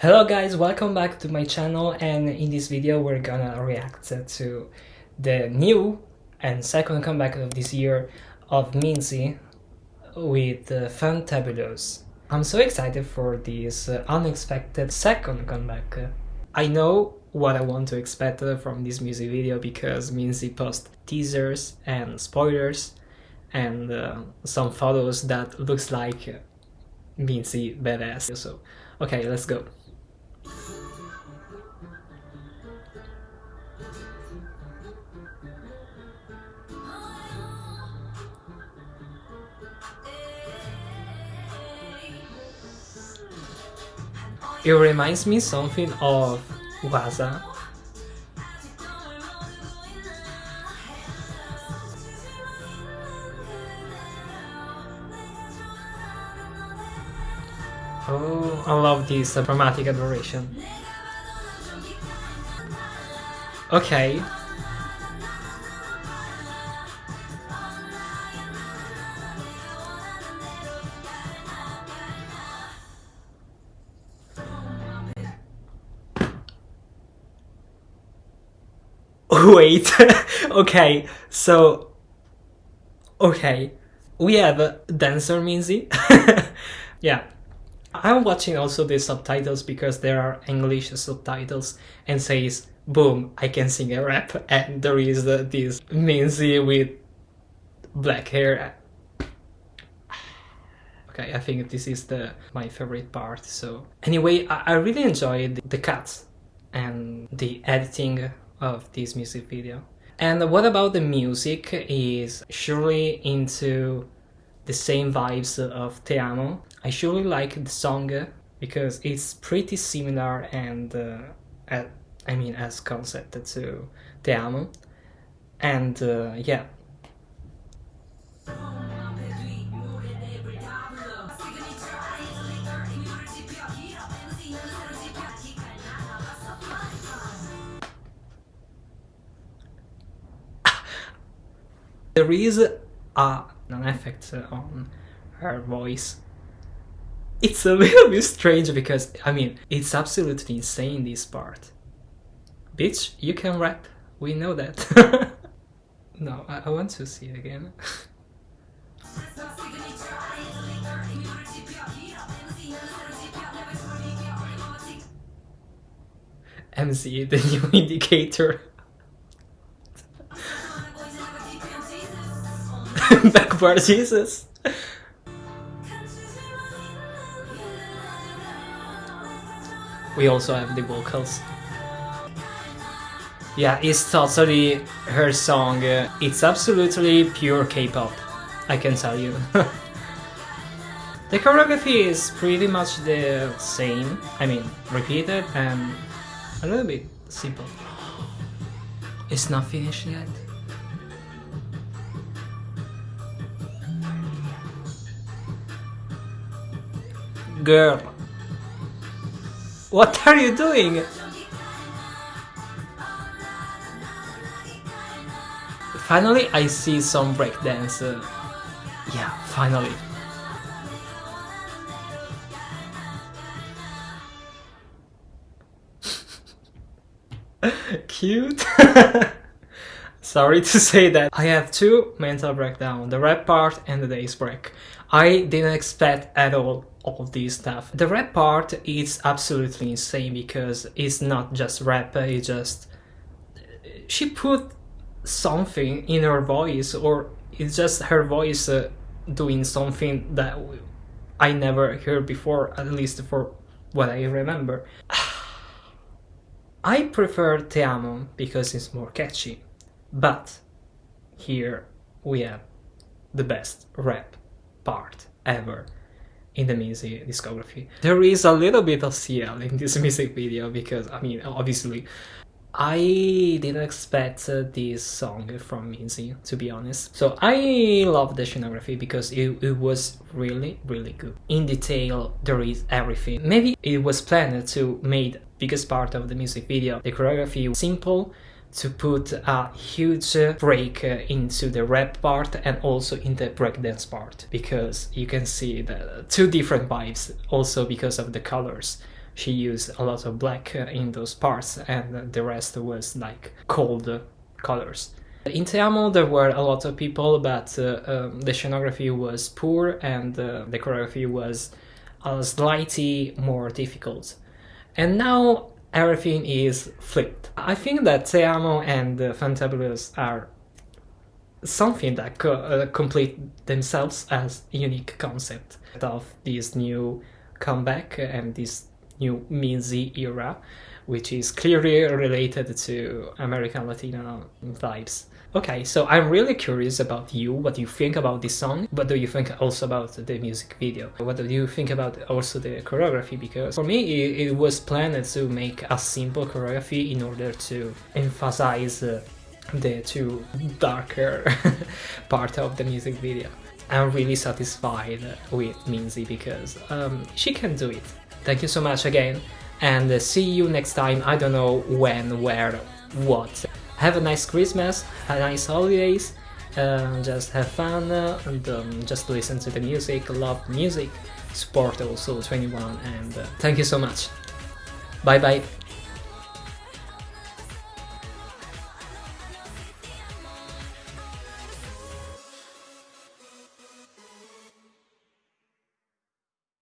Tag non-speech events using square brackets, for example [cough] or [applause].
Hello guys, welcome back to my channel and in this video we're gonna react to the new and second comeback of this year of Minzy with Fantabulous. I'm so excited for this uh, unexpected second comeback. I know what I want to expect uh, from this music video because Minzy posts teasers and spoilers and uh, some photos that looks like Minzy badass. So, okay, let's go. It reminds me something of Waza. Oh, I love this dramatic adoration. Okay. [laughs] Wait, okay, so, okay, we have Dancer Minzy, [laughs] yeah, I'm watching also the subtitles because there are English subtitles and says, boom, I can sing a rap. [laughs] And there is uh, this Minzy with black hair. Okay, I think this is the my favorite part, so... Anyway, I, I really enjoyed the cuts and the editing of this music video. And what about the music is surely into the same vibes of Te Amo. I surely like the song because it's pretty similar and uh, at, I mean as concept to Te Amo. And uh, yeah, there is a, an effect on her voice. It's a [laughs] little bit strange because, I mean, it's absolutely insane this part. Bitch, you can rap, we know that. [laughs] no, I, I want to see it again. [laughs] MC, the new indicator. [laughs] Backward Jesus. We also have the vocals. Yeah, it's totally her song. Uh, it's absolutely pure K-pop, I can tell you. [laughs] the choreography is pretty much the same, I mean, repeated and a little bit simple. It's not finished yet. Girl. What are you doing? Finally, I see some breakdance. Yeah, finally. [laughs] Cute. [laughs] Sorry to say that. I have two mental breakdown, the rap part and the days break. I didn't expect at all all this stuff. The rap part is absolutely insane because it's not just rap, it's just... She put something in her voice or it's just her voice uh, doing something that I never heard before, at least for what I remember. [sighs] I prefer Te Amo because it's more catchy. But here we have the best rap part ever in the music discography. There is a little bit of CL in this [laughs] music video because, I mean, obviously, I didn't expect this song from Minzy, to be honest. So I love the scenography because it, it was really, really good. In detail, there is everything. Maybe it was planned to make biggest part of the music video. The choreography simple, to put a huge break into the rap part and also in the breakdance part because you can see the two different vibes also because of the colors she used a lot of black uh, in those parts and the rest was like cold colors. In Te Amo there were a lot of people but uh, um, the scenography was poor and uh, the choreography was uh, slightly more difficult. And now everything is flipped. I think that Te Amo and uh, Fantabulous are something that co uh, complete themselves as a unique concept of this new comeback and this new Minzy era, which is clearly related to American Latino vibes. Okay, so I'm really curious about you, what you think about this song, what do you think also about the music video, what do you think about also the choreography, because for me it, it was planned to make a simple choreography in order to emphasize uh, the two darker [laughs] part of the music video. I'm really satisfied with Minzy because um, she can do it. Thank you so much again and see you next time, I don't know when, where, what. Have a nice Christmas, have nice holidays, just have fun uh, and um, just listen to the music, love music, support also 2NE1 and uh, thank you so much. Bye bye.